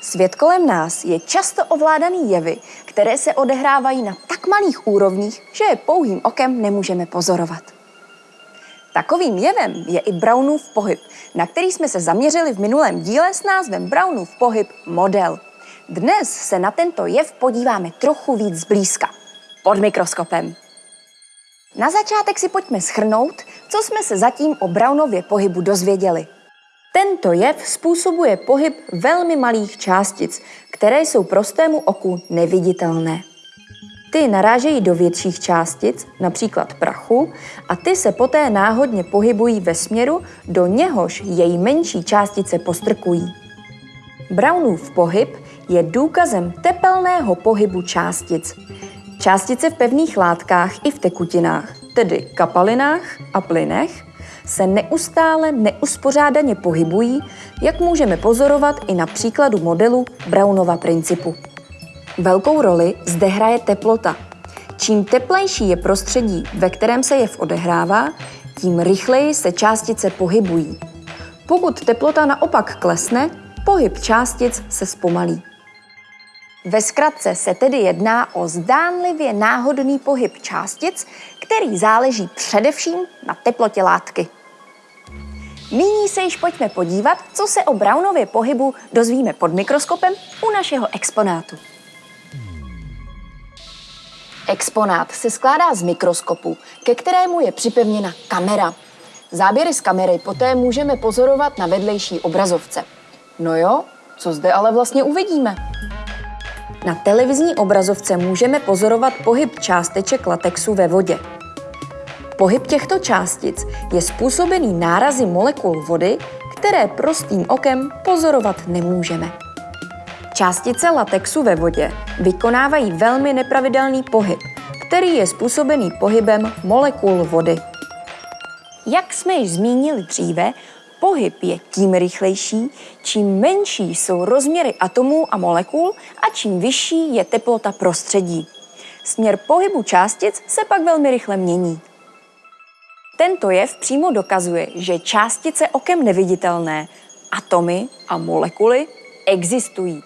Svět kolem nás je často ovládaný jevy, které se odehrávají na tak malých úrovních, že je pouhým okem nemůžeme pozorovat. Takovým jevem je i Brownův pohyb, na který jsme se zaměřili v minulém díle s názvem Brownův pohyb model. Dnes se na tento jev podíváme trochu víc zblízka, pod mikroskopem. Na začátek si pojďme schrnout, co jsme se zatím o Brownově pohybu dozvěděli. Tento jev způsobuje pohyb velmi malých částic, které jsou prostému oku neviditelné. Ty narážejí do větších částic, například prachu, a ty se poté náhodně pohybují ve směru, do něhož její menší částice postrkují. Brownův pohyb je důkazem tepelného pohybu částic. Částice v pevných látkách i v tekutinách, tedy kapalinách a plynech, se neustále neuspořádaně pohybují, jak můžeme pozorovat i na příkladu modelu Brownova principu. Velkou roli zde hraje teplota. Čím teplejší je prostředí, ve kterém se jev odehrává, tím rychleji se částice pohybují. Pokud teplota naopak klesne, pohyb částic se zpomalí. Ve zkratce se tedy jedná o zdánlivě náhodný pohyb částic, který záleží především na teplotě látky. Nyní se již pojďme podívat, co se o Brownově pohybu dozvíme pod mikroskopem u našeho exponátu. Exponát se skládá z mikroskopu, ke kterému je připevněna kamera. Záběry z kamery poté můžeme pozorovat na vedlejší obrazovce. No jo, co zde ale vlastně uvidíme? Na televizní obrazovce můžeme pozorovat pohyb částeček latexu ve vodě. Pohyb těchto částic je způsobený nárazy molekul vody, které prostým okem pozorovat nemůžeme. Částice latexu ve vodě vykonávají velmi nepravidelný pohyb, který je způsobený pohybem molekul vody. Jak jsme již zmínili dříve, pohyb je tím rychlejší, čím menší jsou rozměry atomů a molekul a čím vyšší je teplota prostředí. Směr pohybu částic se pak velmi rychle mění. Tento jev přímo dokazuje, že částice okem neviditelné, atomy a molekuly existují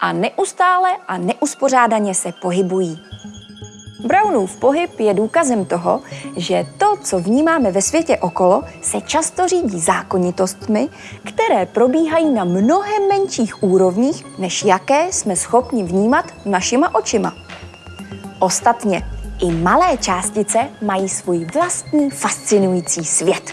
a neustále a neuspořádaně se pohybují. Brownův pohyb je důkazem toho, že to, co vnímáme ve světě okolo, se často řídí zákonitostmi, které probíhají na mnohem menších úrovních, než jaké jsme schopni vnímat našima očima. Ostatně, i malé částice mají svůj vlastní fascinující svět.